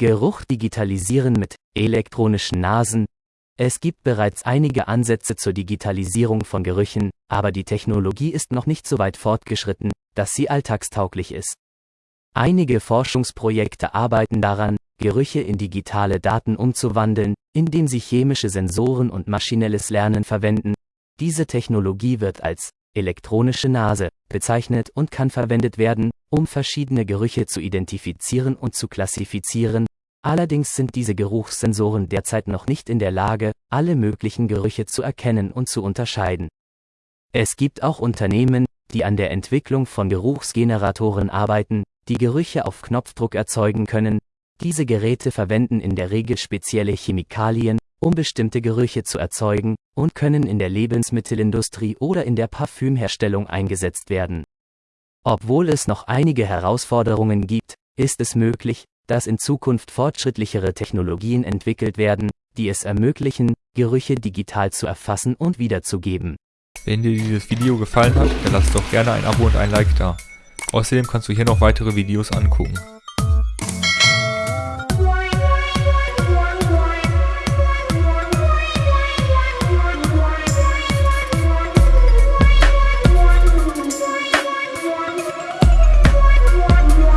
Geruch digitalisieren mit elektronischen Nasen. Es gibt bereits einige Ansätze zur Digitalisierung von Gerüchen, aber die Technologie ist noch nicht so weit fortgeschritten, dass sie alltagstauglich ist. Einige Forschungsprojekte arbeiten daran, Gerüche in digitale Daten umzuwandeln, indem sie chemische Sensoren und maschinelles Lernen verwenden. Diese Technologie wird als elektronische Nase bezeichnet und kann verwendet werden, um verschiedene Gerüche zu identifizieren und zu klassifizieren. Allerdings sind diese Geruchssensoren derzeit noch nicht in der Lage, alle möglichen Gerüche zu erkennen und zu unterscheiden. Es gibt auch Unternehmen, die an der Entwicklung von Geruchsgeneratoren arbeiten, die Gerüche auf Knopfdruck erzeugen können. Diese Geräte verwenden in der Regel spezielle Chemikalien, um bestimmte Gerüche zu erzeugen, und können in der Lebensmittelindustrie oder in der Parfümherstellung eingesetzt werden. Obwohl es noch einige Herausforderungen gibt, ist es möglich, dass in Zukunft fortschrittlichere Technologien entwickelt werden, die es ermöglichen, Gerüche digital zu erfassen und wiederzugeben. Wenn dir dieses Video gefallen hat, dann lass doch gerne ein Abo und ein Like da. Außerdem kannst du hier noch weitere Videos angucken.